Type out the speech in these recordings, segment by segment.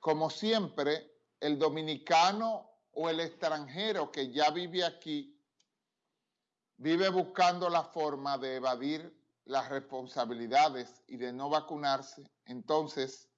como siempre, el dominicano o el extranjero que ya vive aquí vive buscando la forma de evadir las responsabilidades y de no vacunarse. Entonces,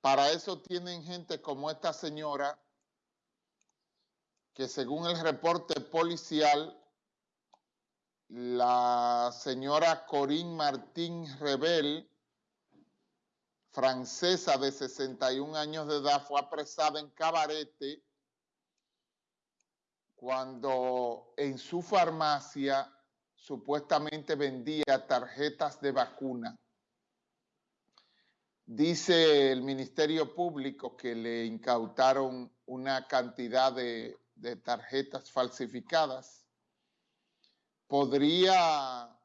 para eso tienen gente como esta señora que según el reporte policial, la señora Corinne Martín Rebel, francesa de 61 años de edad, fue apresada en Cabarete cuando en su farmacia supuestamente vendía tarjetas de vacuna. Dice el Ministerio Público que le incautaron una cantidad de, de tarjetas falsificadas. Podría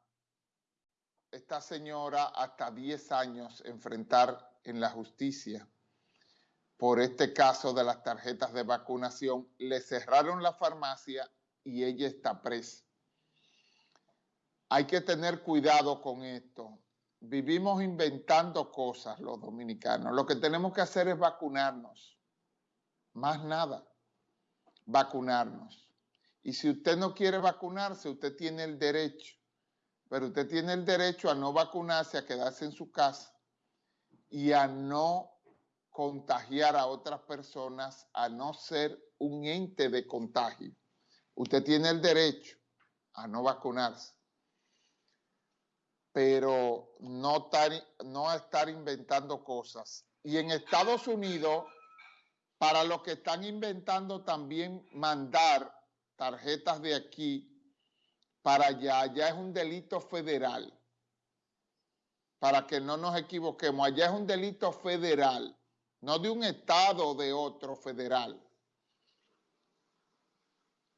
esta señora hasta 10 años enfrentar en la justicia por este caso de las tarjetas de vacunación. Le cerraron la farmacia y ella está presa. Hay que tener cuidado con esto. Vivimos inventando cosas los dominicanos. Lo que tenemos que hacer es vacunarnos. Más nada. Vacunarnos. Y si usted no quiere vacunarse, usted tiene el derecho. Pero usted tiene el derecho a no vacunarse, a quedarse en su casa y a no contagiar a otras personas, a no ser un ente de contagio. Usted tiene el derecho a no vacunarse, pero no estar, estar inventando cosas. Y en Estados Unidos, para los que están inventando también mandar tarjetas de aquí para allá, ya es un delito federal. Para que no nos equivoquemos, allá es un delito federal no de un estado o de otro federal.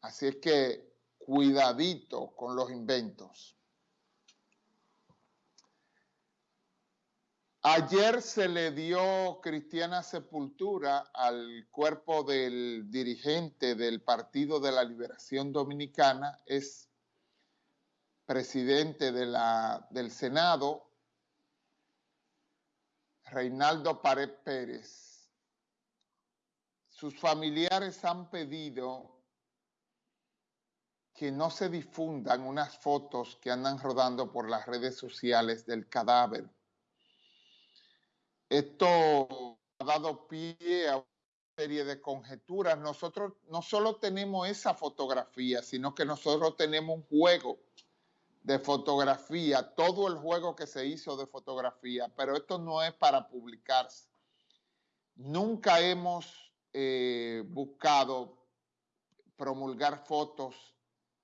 Así es que cuidadito con los inventos. Ayer se le dio cristiana sepultura al cuerpo del dirigente del Partido de la Liberación Dominicana, es presidente de la, del Senado, Reinaldo Pared Pérez. Sus familiares han pedido que no se difundan unas fotos que andan rodando por las redes sociales del cadáver. Esto ha dado pie a una serie de conjeturas. Nosotros no solo tenemos esa fotografía, sino que nosotros tenemos un juego de fotografía, todo el juego que se hizo de fotografía, pero esto no es para publicarse. Nunca hemos eh, buscado promulgar fotos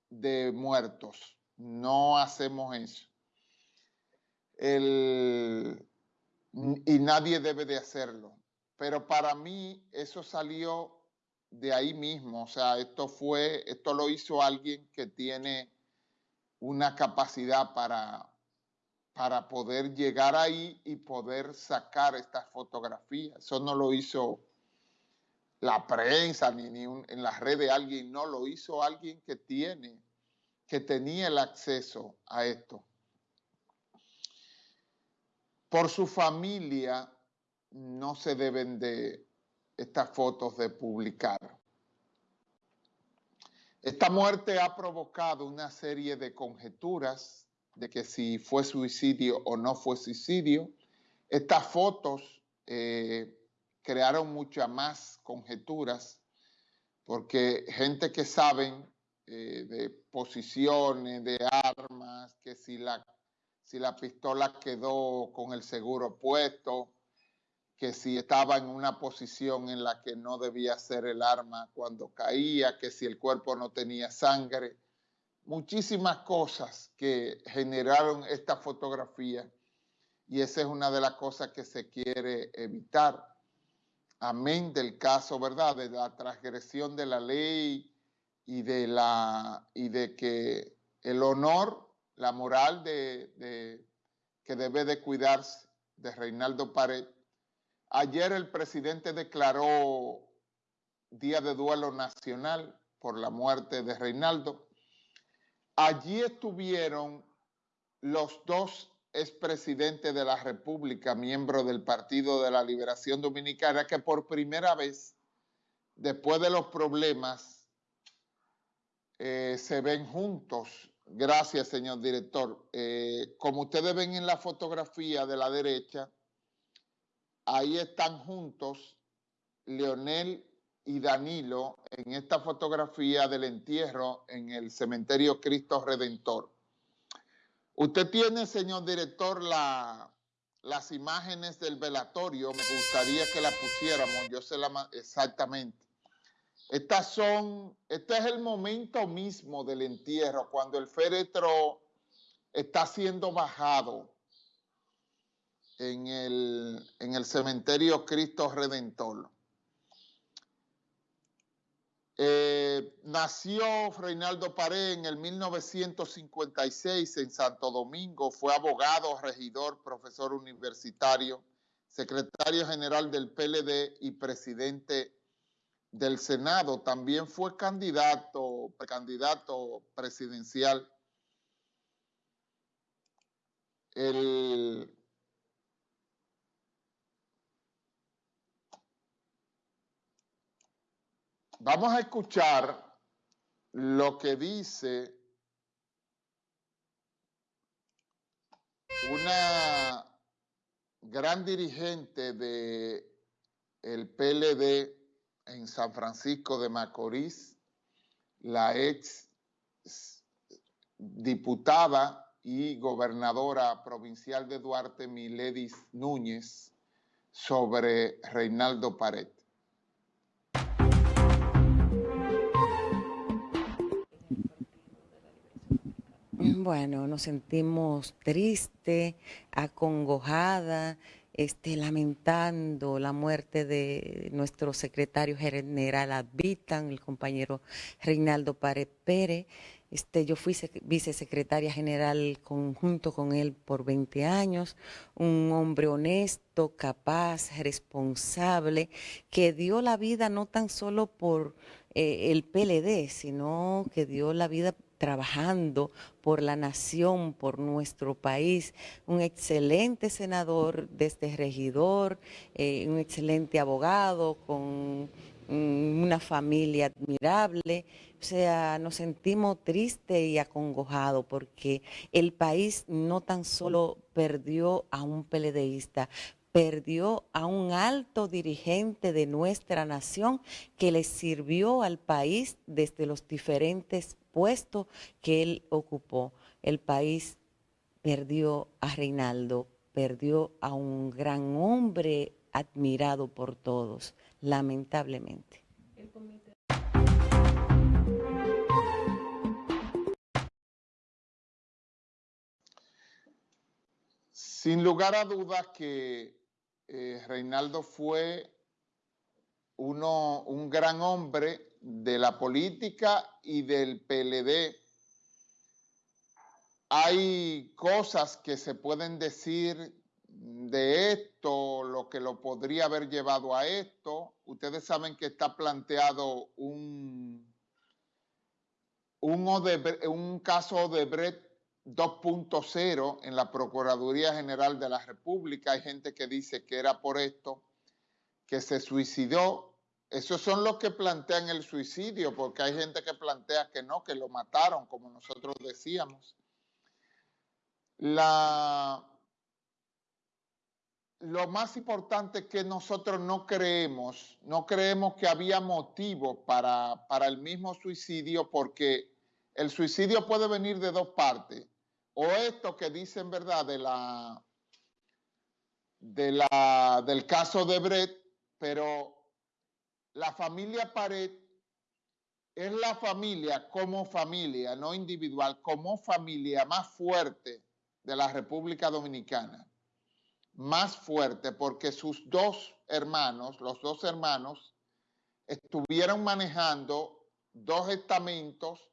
de muertos. No hacemos eso. y nadie debe de hacerlo. Pero para mí eso salió de ahí mismo. O sea, esto fue, esto lo hizo alguien que tiene una capacidad para, para poder llegar ahí y poder sacar estas fotografías. Eso no lo hizo la prensa ni, ni en las redes alguien, no, lo hizo alguien que tiene, que tenía el acceso a esto. Por su familia no se deben de estas fotos de publicar. Esta muerte ha provocado una serie de conjeturas de que si fue suicidio o no fue suicidio. Estas fotos eh, crearon muchas más conjeturas porque gente que saben eh, de posiciones, de armas, que si la, si la pistola quedó con el seguro puesto, que si estaba en una posición en la que no debía ser el arma cuando caía, que si el cuerpo no tenía sangre, muchísimas cosas que generaron esta fotografía y esa es una de las cosas que se quiere evitar. Amén del caso, ¿verdad? De la transgresión de la ley y de, la, y de que el honor, la moral de, que debe de cuidarse de Reinaldo Pared Ayer el presidente declaró día de duelo nacional por la muerte de Reinaldo. Allí estuvieron los dos expresidente de la República, miembro del Partido de la Liberación Dominicana, que por primera vez, después de los problemas, eh, se ven juntos. Gracias, señor director. Eh, como ustedes ven en la fotografía de la derecha, ahí están juntos Leonel y Danilo en esta fotografía del entierro en el cementerio Cristo Redentor. Usted tiene, señor director, la, las imágenes del velatorio. Me gustaría que la pusiéramos, yo sé la exactamente. Estas son, este es el momento mismo del entierro, cuando el féretro está siendo bajado en el, en el cementerio Cristo Redentor. Eh, nació Reinaldo Pared en el 1956 en Santo Domingo, fue abogado, regidor, profesor universitario, secretario general del PLD y presidente del Senado. También fue candidato, precandidato presidencial. El Vamos a escuchar lo que dice una gran dirigente de el PLD en San Francisco de Macorís, la ex diputada y gobernadora provincial de Duarte, Miledis Núñez, sobre Reinaldo Pared. Bueno, nos sentimos tristes, acongojada, este, lamentando la muerte de nuestro secretario general Advitan, el compañero Reinaldo Párez Pérez. Este, yo fui vicesecretaria general conjunto con él por 20 años, un hombre honesto, capaz, responsable, que dio la vida no tan solo por eh, el PLD, sino que dio la vida trabajando por la nación, por nuestro país, un excelente senador desde este regidor, eh, un excelente abogado con mm, una familia admirable. O sea, nos sentimos tristes y acongojados porque el país no tan solo perdió a un peledeísta, perdió a un alto dirigente de nuestra nación que le sirvió al país desde los diferentes puesto que él ocupó. El país perdió a Reinaldo, perdió a un gran hombre admirado por todos, lamentablemente. Sin lugar a dudas que eh, Reinaldo fue uno, un gran hombre de la política y del PLD. Hay cosas que se pueden decir de esto, lo que lo podría haber llevado a esto. Ustedes saben que está planteado un, un, un caso de Brett 2.0 en la Procuraduría General de la República. Hay gente que dice que era por esto, que se suicidó esos son los que plantean el suicidio, porque hay gente que plantea que no, que lo mataron, como nosotros decíamos. La, lo más importante es que nosotros no creemos, no creemos que había motivo para, para el mismo suicidio, porque el suicidio puede venir de dos partes. O esto que dicen verdad del caso de Brett, pero la familia Pared es la familia como familia, no individual, como familia más fuerte de la República Dominicana. Más fuerte porque sus dos hermanos, los dos hermanos, estuvieron manejando dos estamentos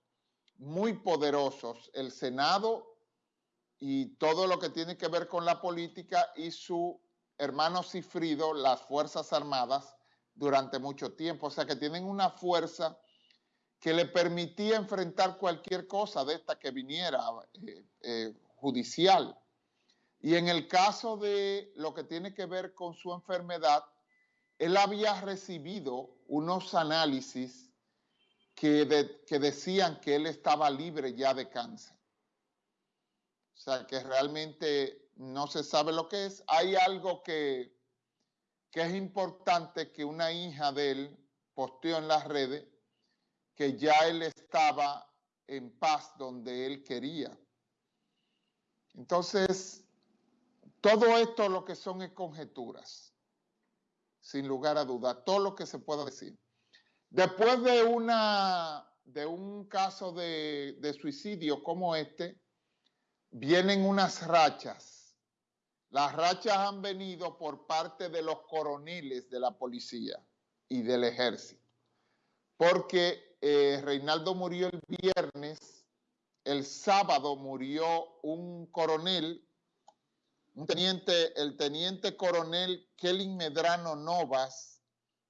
muy poderosos, el Senado y todo lo que tiene que ver con la política y su hermano Cifrido, las Fuerzas Armadas, durante mucho tiempo. O sea que tienen una fuerza que le permitía enfrentar cualquier cosa de esta que viniera eh, eh, judicial. Y en el caso de lo que tiene que ver con su enfermedad, él había recibido unos análisis que, decían que él estaba libre ya de cáncer. O sea, que realmente no se sabe lo que es. Hay algo que, que es importante que una hija de él posteó en las redes, que ya él estaba en paz donde él quería. Entonces, todo esto lo que son es conjeturas, sin lugar a duda, todo lo que se pueda decir. Después de, un caso de, de suicidio como este, vienen unas rachas. Las rachas han venido por parte de los coroneles de la policía y del ejército, porque eh, Reinaldo murió el viernes, el sábado murió un coronel, un teniente, el teniente coronel Kelly Medrano Novas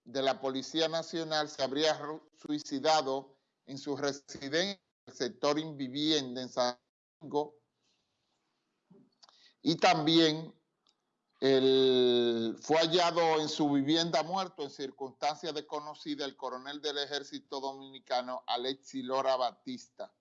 de la Policía Nacional se habría suicidado en su residencia en el sector inviviente en San Domingo y también fue hallado en su vivienda muerto en circunstancias desconocidas el coronel del ejército dominicano Alexi Lora Batista.